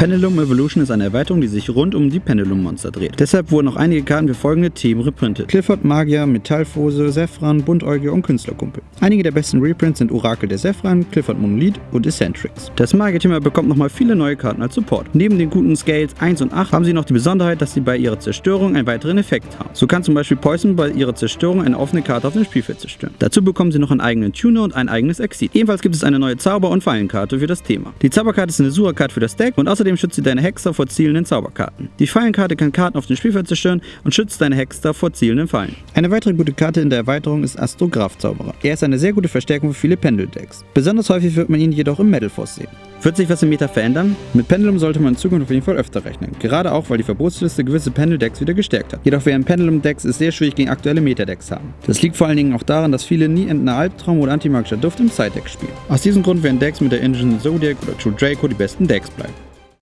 Pendulum Evolution ist eine Erweiterung, die sich rund um die Pendulum-Monster dreht. Deshalb wurden auch einige Karten für folgende Themen reprintet. Clifford, Magier, Metallfose, Sephran, Buntäugier und Künstlerkumpel. Einige der besten Reprints sind Orakel der Sephran, Clifford Monolith und Eccentrics. Das Magier-Thema bekommt nochmal viele neue Karten als Support. Neben den guten Scales 1 und 8 haben sie noch die Besonderheit, dass sie bei ihrer Zerstörung einen weiteren Effekt haben. So kann zum Beispiel Poison bei ihrer Zerstörung eine offene Karte auf dem Spielfeld zerstören. Dazu bekommen sie noch einen eigenen Tuner und ein eigenes Exit. Ebenfalls gibt es eine neue Zauber- und Fallenkarte für das Thema. Die Zauberkarte ist eine Sura-Karte für das Deck und außerdem schützt sie deine Hexer vor zielenden Zauberkarten. Die Fallenkarte kann Karten auf dem Spielfeld zerstören und schützt deine Hexer vor zielenden Fallen. Eine weitere gute Karte in der Erweiterung ist Astrograph Zauberer. Er ist eine sehr gute Verstärkung für viele Pendeldecks. Besonders häufig wird man ihn jedoch im Metal Force sehen. Wird sich was im Meta verändern? Mit Pendulum sollte man in Zukunft auf jeden Fall öfter rechnen. Gerade auch, weil die Verbotsliste gewisse Pendel-Decks wieder gestärkt hat. Jedoch werden Pendulum-Decks es sehr schwierig gegen aktuelle Meta-Decks haben. Das liegt vor allen Dingen auch daran, dass viele nie endender Albtraum oder antimagischer Duft im Side-Deck spielen. Aus diesem Grund werden Decks mit der Engine Zodiac oder True Draco die besten Decks bleiben.